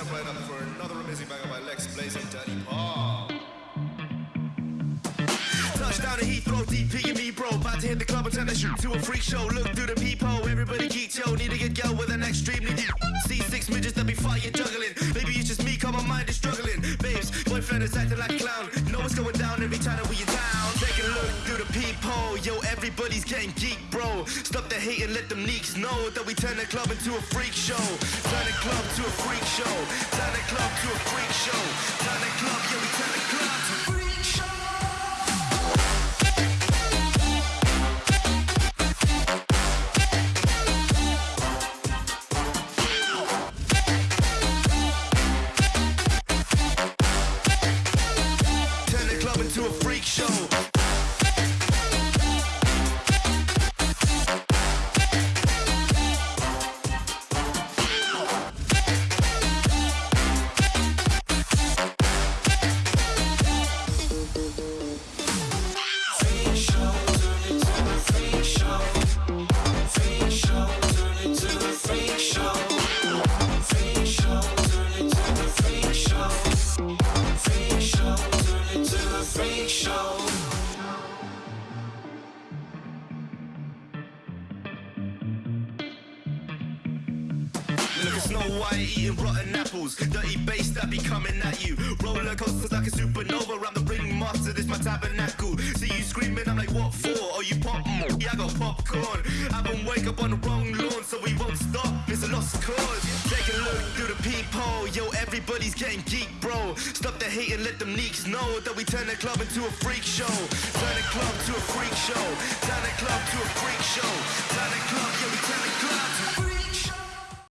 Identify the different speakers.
Speaker 1: step right up for another amazing banger by Lex Blaze and Daddy Paul.
Speaker 2: Touchdown to Heathrow, DP and me, bro. About to hit the club and the shoot to a freak show. Look through the peephole, everybody geek, yo. Need to get girl with an extremely deep. See six midgets that be fighting, juggling. Maybe it's just me, cause my mind is struggling. Babes, boyfriend is acting like a clown. Know what's going Everybody's getting geek, bro. Stop the hate and let them neeks know that we turn the club into a freak show. Turn the club to a freak show. Turn the club to a freak show. Turn the club, yeah, we turn the club to a freak show. Turn the club into a freak show. Snow White eating rotten apples. Dirty bass that be coming at you. Roller coasters like a supernova. Tabernacle. See you screaming, I'm like, what for? Oh, you pop? Yeah, I got popcorn. I been wake up on the wrong lawn, so we won't stop. It's a lost cause. Take a look through the peephole. Yo, everybody's getting geek, bro. Stop the hate and let them neeks know that we turn the club into a freak show.